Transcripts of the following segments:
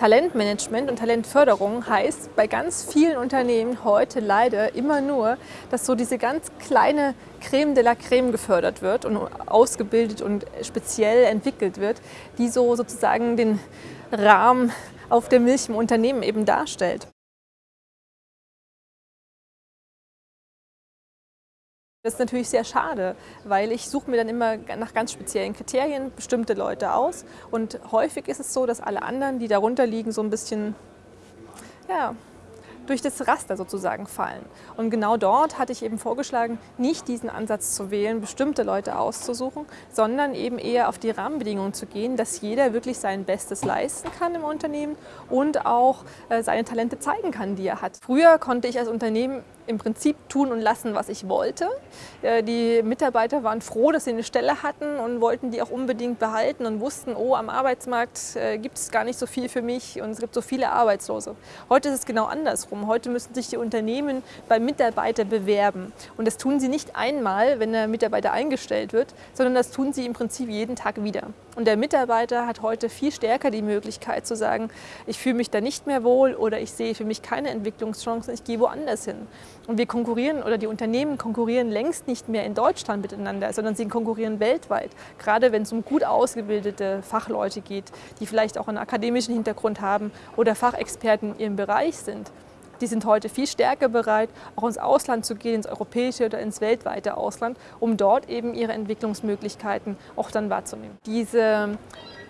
Talentmanagement und Talentförderung heißt bei ganz vielen Unternehmen heute leider immer nur, dass so diese ganz kleine Creme de la Creme gefördert wird und ausgebildet und speziell entwickelt wird, die so sozusagen den Rahmen auf der Milch im Unternehmen eben darstellt. Das ist natürlich sehr schade, weil ich suche mir dann immer nach ganz speziellen Kriterien bestimmte Leute aus. Und häufig ist es so, dass alle anderen, die darunter liegen, so ein bisschen ja, durch das Raster sozusagen fallen. Und genau dort hatte ich eben vorgeschlagen, nicht diesen Ansatz zu wählen, bestimmte Leute auszusuchen, sondern eben eher auf die Rahmenbedingungen zu gehen, dass jeder wirklich sein Bestes leisten kann im Unternehmen und auch äh, seine Talente zeigen kann, die er hat. Früher konnte ich als Unternehmen im Prinzip tun und lassen, was ich wollte. Äh, die Mitarbeiter waren froh, dass sie eine Stelle hatten und wollten die auch unbedingt behalten und wussten, oh, am Arbeitsmarkt äh, gibt es gar nicht so viel für mich und es gibt so viele Arbeitslose. Heute ist es genau andersrum. Heute müssen sich die Unternehmen beim Mitarbeiter bewerben. Und das tun sie nicht einmal, wenn der Mitarbeiter eingestellt wird, sondern das tun sie im Prinzip jeden Tag wieder. Und der Mitarbeiter hat heute viel stärker die Möglichkeit zu sagen, ich fühle mich da nicht mehr wohl oder ich sehe für mich keine Entwicklungschancen, ich gehe woanders hin. Und wir konkurrieren oder die Unternehmen konkurrieren längst nicht mehr in Deutschland miteinander, sondern sie konkurrieren weltweit. Gerade wenn es um gut ausgebildete Fachleute geht, die vielleicht auch einen akademischen Hintergrund haben oder Fachexperten in ihrem Bereich sind. Die sind heute viel stärker bereit, auch ins Ausland zu gehen, ins europäische oder ins weltweite Ausland, um dort eben ihre Entwicklungsmöglichkeiten auch dann wahrzunehmen. Diese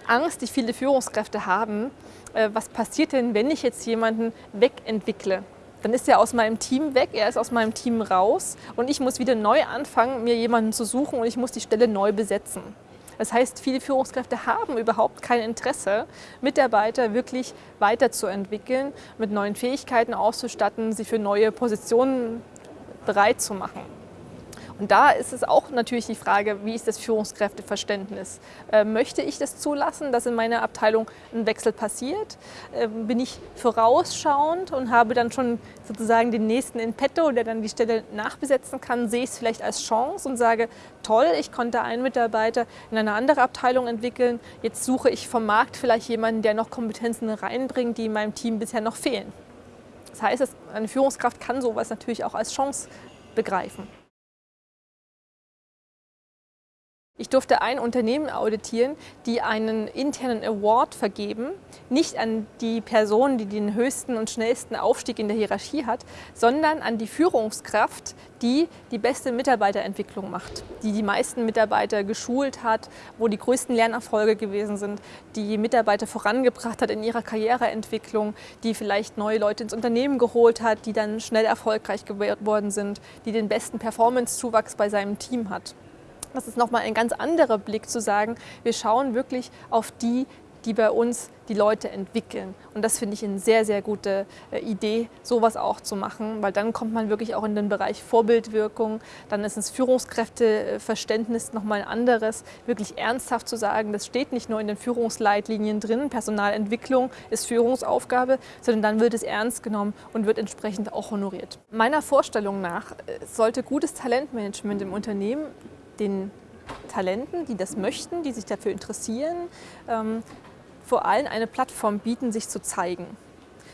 Angst, die viele Führungskräfte haben, äh, was passiert denn, wenn ich jetzt jemanden wegentwickle? dann ist er aus meinem Team weg, er ist aus meinem Team raus und ich muss wieder neu anfangen, mir jemanden zu suchen und ich muss die Stelle neu besetzen. Das heißt, viele Führungskräfte haben überhaupt kein Interesse, Mitarbeiter wirklich weiterzuentwickeln, mit neuen Fähigkeiten auszustatten, sie für neue Positionen bereit zu machen. Und da ist es auch natürlich die Frage, wie ist das Führungskräfteverständnis? Äh, möchte ich das zulassen, dass in meiner Abteilung ein Wechsel passiert? Äh, bin ich vorausschauend und habe dann schon sozusagen den nächsten in petto, der dann die Stelle nachbesetzen kann? Sehe ich es vielleicht als Chance und sage, toll, ich konnte einen Mitarbeiter in eine andere Abteilung entwickeln. Jetzt suche ich vom Markt vielleicht jemanden, der noch Kompetenzen reinbringt, die in meinem Team bisher noch fehlen. Das heißt, eine Führungskraft kann sowas natürlich auch als Chance begreifen. Ich durfte ein Unternehmen auditieren, die einen internen Award vergeben, nicht an die Person, die den höchsten und schnellsten Aufstieg in der Hierarchie hat, sondern an die Führungskraft, die die beste Mitarbeiterentwicklung macht, die die meisten Mitarbeiter geschult hat, wo die größten Lernerfolge gewesen sind, die Mitarbeiter vorangebracht hat in ihrer Karriereentwicklung, die vielleicht neue Leute ins Unternehmen geholt hat, die dann schnell erfolgreich geworden sind, die den besten Performance-Zuwachs bei seinem Team hat. Das ist nochmal ein ganz anderer Blick zu sagen, wir schauen wirklich auf die, die bei uns die Leute entwickeln. Und das finde ich eine sehr, sehr gute äh, Idee, sowas auch zu machen, weil dann kommt man wirklich auch in den Bereich Vorbildwirkung, dann ist das Führungskräfteverständnis nochmal ein anderes, wirklich ernsthaft zu sagen, das steht nicht nur in den Führungsleitlinien drin, Personalentwicklung ist Führungsaufgabe, sondern dann wird es ernst genommen und wird entsprechend auch honoriert. Meiner Vorstellung nach äh, sollte gutes Talentmanagement im Unternehmen den Talenten, die das möchten, die sich dafür interessieren, ähm, vor allem eine Plattform bieten, sich zu zeigen.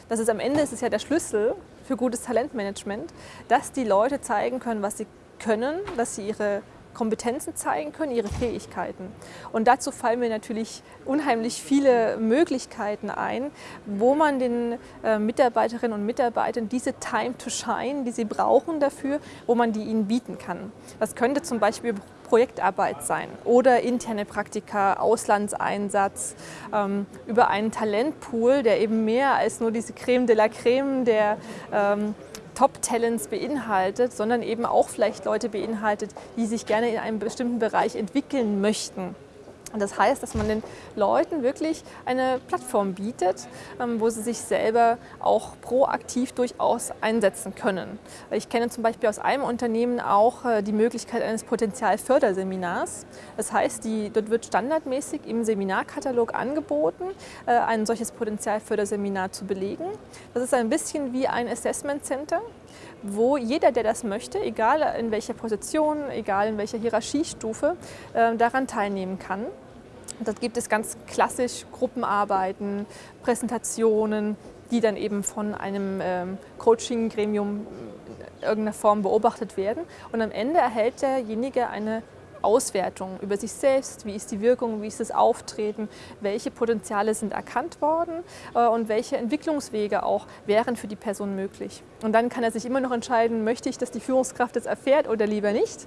Das ist am Ende ist es ja der Schlüssel für gutes Talentmanagement, dass die Leute zeigen können, was sie können, dass sie ihre Kompetenzen zeigen können, ihre Fähigkeiten. Und dazu fallen mir natürlich unheimlich viele Möglichkeiten ein, wo man den äh, Mitarbeiterinnen und Mitarbeitern diese Time to Shine, die sie brauchen dafür, wo man die ihnen bieten kann. Das könnte zum Beispiel Projektarbeit sein oder interne Praktika, Auslandseinsatz, ähm, über einen Talentpool, der eben mehr als nur diese Creme de la Creme der ähm, Top-Talents beinhaltet, sondern eben auch vielleicht Leute beinhaltet, die sich gerne in einem bestimmten Bereich entwickeln möchten. Das heißt, dass man den Leuten wirklich eine Plattform bietet, ähm, wo sie sich selber auch proaktiv durchaus einsetzen können. Ich kenne zum Beispiel aus einem Unternehmen auch äh, die Möglichkeit eines Potenzialförderseminars. Das heißt, die, dort wird standardmäßig im Seminarkatalog angeboten, äh, ein solches Potenzialförderseminar zu belegen. Das ist ein bisschen wie ein Assessment Center wo jeder, der das möchte, egal in welcher Position, egal in welcher Hierarchiestufe, äh, daran teilnehmen kann. Da gibt es ganz klassisch Gruppenarbeiten, Präsentationen, die dann eben von einem ähm, Coaching-Gremium in irgendeiner Form beobachtet werden. Und am Ende erhält derjenige eine Auswertung über sich selbst, wie ist die Wirkung, wie ist das Auftreten, welche Potenziale sind erkannt worden äh, und welche Entwicklungswege auch wären für die Person möglich. Und dann kann er sich immer noch entscheiden, möchte ich, dass die Führungskraft das erfährt oder lieber nicht.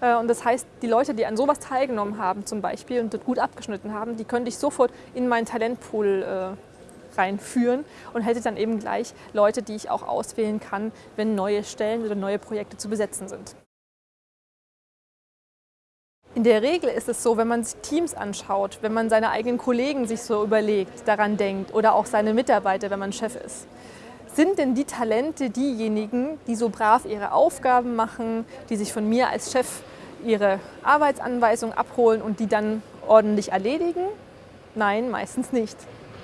Äh, und das heißt, die Leute, die an sowas teilgenommen haben zum Beispiel und gut abgeschnitten haben, die könnte ich sofort in meinen Talentpool äh, reinführen und hätte dann eben gleich Leute, die ich auch auswählen kann, wenn neue Stellen oder neue Projekte zu besetzen sind. In der Regel ist es so, wenn man sich Teams anschaut, wenn man seine eigenen Kollegen sich so überlegt, daran denkt oder auch seine Mitarbeiter, wenn man Chef ist, sind denn die Talente diejenigen, die so brav ihre Aufgaben machen, die sich von mir als Chef ihre Arbeitsanweisung abholen und die dann ordentlich erledigen? Nein, meistens nicht.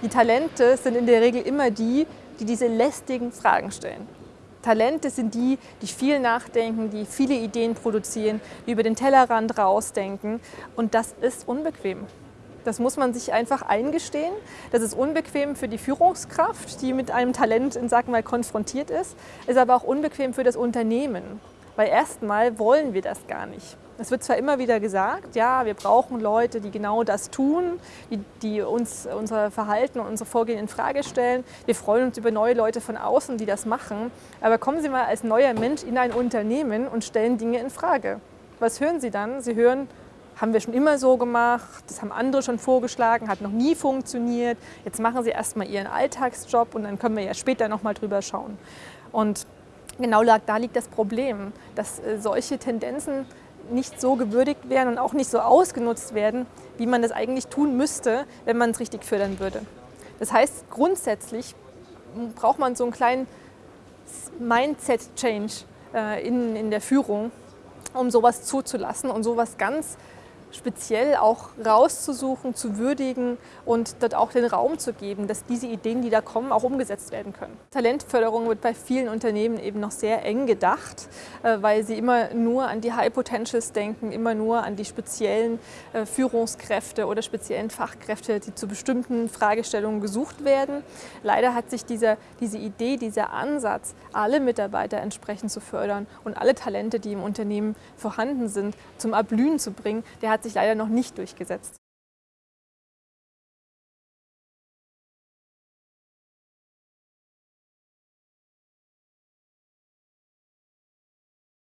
Die Talente sind in der Regel immer die, die diese lästigen Fragen stellen. Talente sind die, die viel nachdenken, die viele Ideen produzieren, die über den Tellerrand rausdenken. Und das ist unbequem. Das muss man sich einfach eingestehen. Das ist unbequem für die Führungskraft, die mit einem Talent, sag mal, konfrontiert ist, ist aber auch unbequem für das Unternehmen. Weil erstmal wollen wir das gar nicht. Es wird zwar immer wieder gesagt, ja, wir brauchen Leute, die genau das tun, die, die uns unser Verhalten und unser Vorgehen in Frage stellen. Wir freuen uns über neue Leute von außen, die das machen. Aber kommen Sie mal als neuer Mensch in ein Unternehmen und stellen Dinge in Frage. Was hören Sie dann? Sie hören, haben wir schon immer so gemacht, das haben andere schon vorgeschlagen, hat noch nie funktioniert. Jetzt machen Sie erstmal Ihren Alltagsjob und dann können wir ja später nochmal drüber schauen. Und genau da liegt das Problem, dass äh, solche Tendenzen nicht so gewürdigt werden und auch nicht so ausgenutzt werden, wie man das eigentlich tun müsste, wenn man es richtig fördern würde. Das heißt, grundsätzlich braucht man so einen kleinen Mindset-Change äh, in, in der Führung, um sowas zuzulassen und sowas ganz speziell auch rauszusuchen, zu würdigen und dort auch den Raum zu geben, dass diese Ideen, die da kommen, auch umgesetzt werden können. Talentförderung wird bei vielen Unternehmen eben noch sehr eng gedacht, äh, weil sie immer nur an die High Potentials denken, immer nur an die speziellen äh, Führungskräfte oder speziellen Fachkräfte, die zu bestimmten Fragestellungen gesucht werden. Leider hat sich dieser, diese Idee, dieser Ansatz, alle Mitarbeiter entsprechend zu fördern und alle Talente, die im Unternehmen vorhanden sind, zum Erblühen zu bringen, der sich leider noch nicht durchgesetzt.